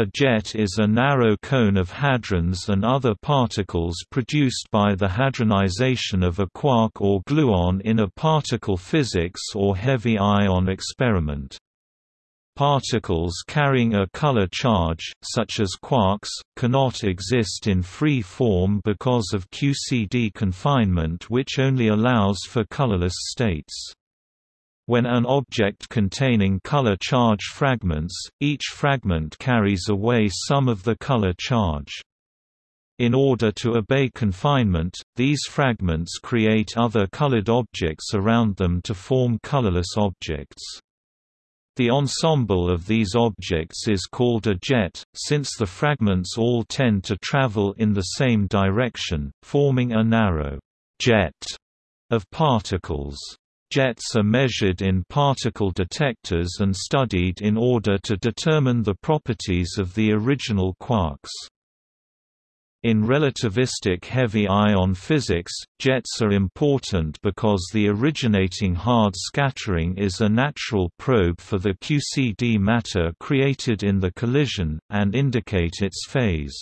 A jet is a narrow cone of hadrons and other particles produced by the hadronization of a quark or gluon in a particle physics or heavy ion experiment. Particles carrying a color charge, such as quarks, cannot exist in free form because of QCD confinement which only allows for colorless states. When an object containing color charge fragments, each fragment carries away some of the color charge. In order to obey confinement, these fragments create other colored objects around them to form colorless objects. The ensemble of these objects is called a jet, since the fragments all tend to travel in the same direction, forming a narrow jet of particles. Jets are measured in particle detectors and studied in order to determine the properties of the original quarks. In relativistic heavy ion physics, jets are important because the originating hard scattering is a natural probe for the QCD matter created in the collision, and indicate its phase.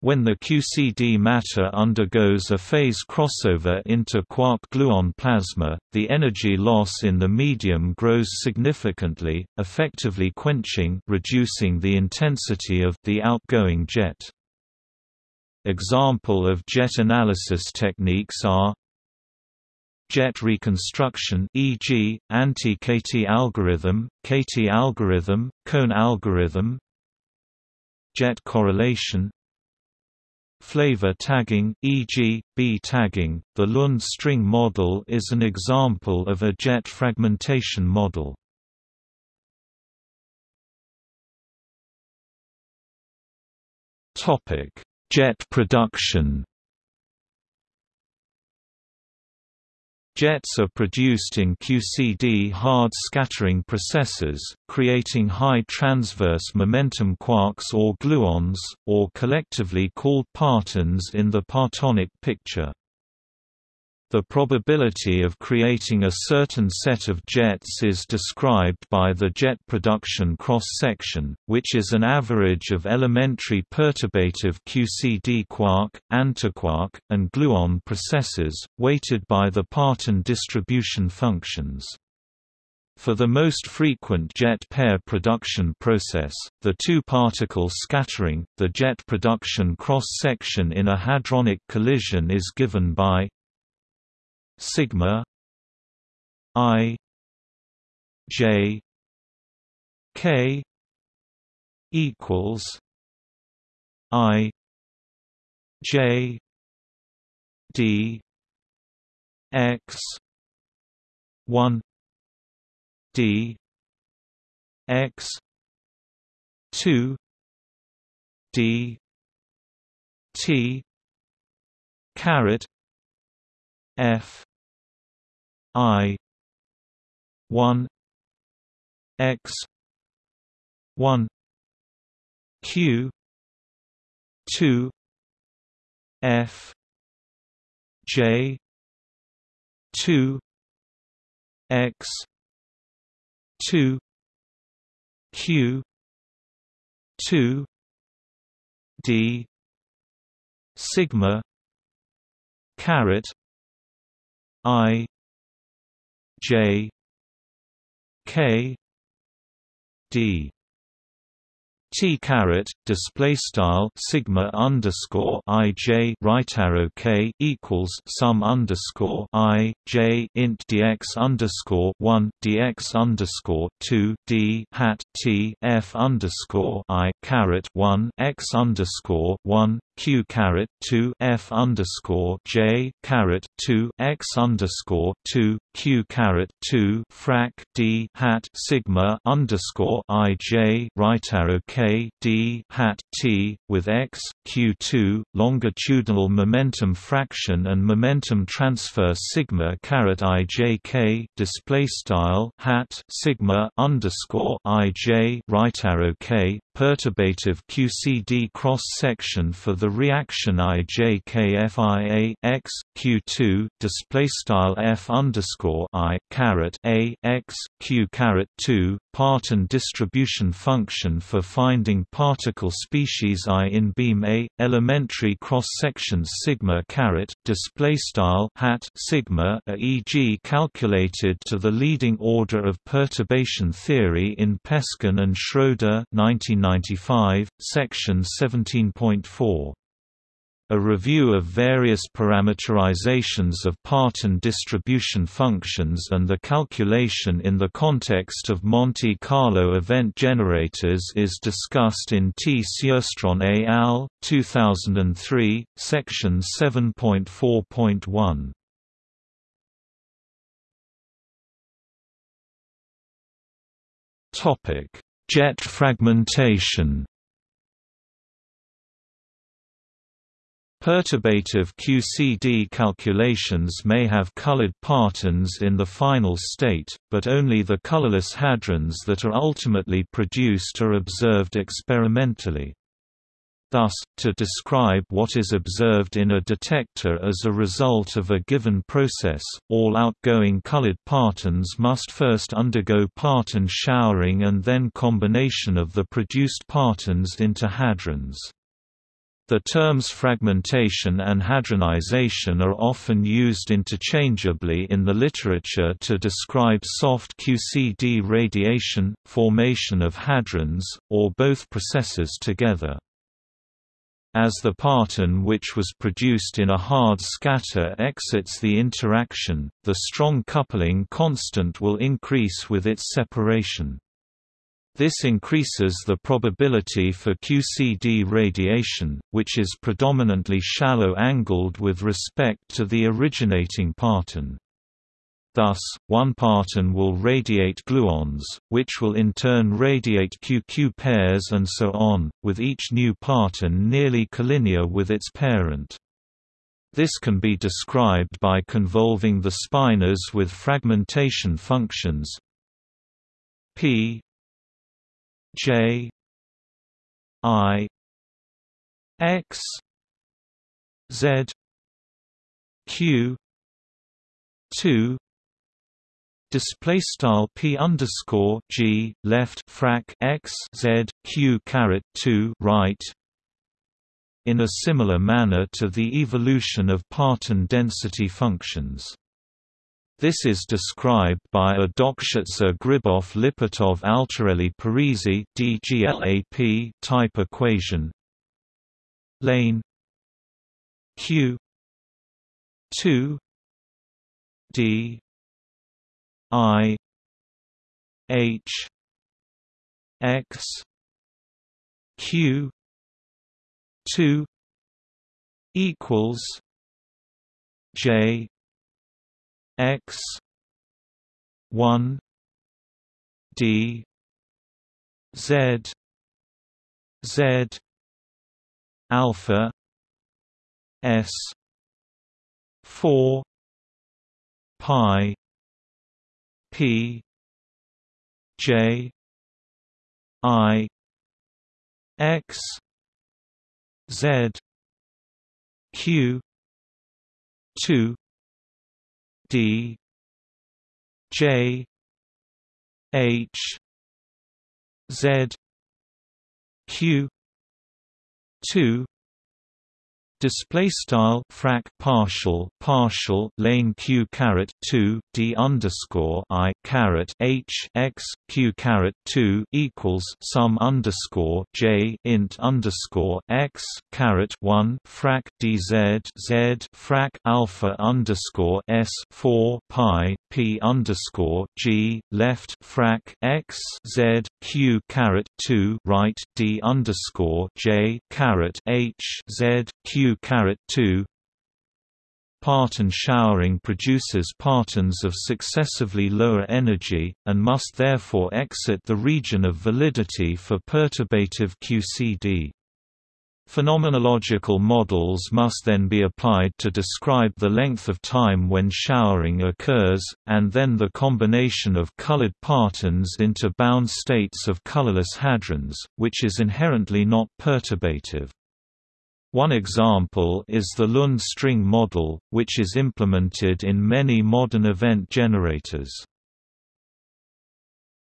When the QCD matter undergoes a phase crossover into quark-gluon plasma, the energy loss in the medium grows significantly, effectively quenching reducing the intensity of the outgoing jet. Example of jet analysis techniques are jet reconstruction e.g., anti-KT algorithm, KT algorithm, cone algorithm jet correlation Flavor tagging, e.g., B tagging, the Lund string model is an example of a jet fragmentation model. Topic: Jet production Jets are produced in QCD hard scattering processes, creating high transverse momentum quarks or gluons, or collectively called partons in the partonic picture. The probability of creating a certain set of jets is described by the jet production cross-section, which is an average of elementary perturbative QCD quark, antiquark, and gluon processes, weighted by the parton distribution functions. For the most frequent jet pair production process, the two-particle scattering, the jet production cross-section in a hadronic collision is given by sigma i j k equals i j d x 1 d x 2 d t caret f I one X one Q two F J two X two Q two D sigma caret I J K D. T caret display style sigma underscore i j right arrow k equals sum underscore i j int dx underscore one dx underscore two d hat t f underscore i caret one x underscore one q caret two f underscore j caret two x underscore two q caret two frac d hat sigma underscore i j right arrow k d hat t with x q2 longitudinal momentum fraction and momentum transfer sigma caret i j k display style hat sigma underscore i j right arrow k perturbative QCD cross section for the reaction IJKFIA x q2 display style f underscore i caret a x q caret two Parton distribution function for finding particle species I in beam A. Elementary cross sections sigma caret display style hat sigma e.g. calculated to the leading order of perturbation theory in Peskin and Schroeder 1995, section 17.4. A review of various parameterizations of Parton distribution functions and the calculation in the context of Monte Carlo event generators is discussed in T. Sjöstrand et al., 2003, section 7.4.1. Jet fragmentation Perturbative QCD calculations may have colored partons in the final state, but only the colorless hadrons that are ultimately produced are observed experimentally. Thus, to describe what is observed in a detector as a result of a given process, all outgoing colored partons must first undergo parton showering and then combination of the produced partons into hadrons. The terms fragmentation and hadronization are often used interchangeably in the literature to describe soft QCD radiation, formation of hadrons, or both processes together. As the parton which was produced in a hard scatter exits the interaction, the strong coupling constant will increase with its separation. This increases the probability for QCD radiation, which is predominantly shallow-angled with respect to the originating parton. Thus, one parton will radiate gluons, which will in turn radiate QQ pairs and so on, with each new parton nearly collinear with its parent. This can be described by convolving the spinors with fragmentation functions p J I X Z Q two display style p underscore g left frac x z q caret 2 right in a similar manner to the evolution of parton density functions this is described by a Dokshitzer-Gribov-Lipatov-Altarelli-Parisi (DGLAP) type equation. Lane. Q. 2 D. I. H. X. Q. 2 equals. J x 1 d z z alpha s 4 pi p j i x z q 2 D J H Z Q two display style frac partial partial lane q caret 2 d underscore i caret h x q caret 2 equals sum underscore j int underscore x caret 1 frac dz z frac alpha underscore s 4 pi p underscore g left frac x z q caret 2 right d underscore j caret h z q 2 Parton showering produces partons of successively lower energy, and must therefore exit the region of validity for perturbative QCD. Phenomenological models must then be applied to describe the length of time when showering occurs, and then the combination of colored partons into bound states of colorless hadrons, which is inherently not perturbative. One example is the Lund string model, which is implemented in many modern event generators.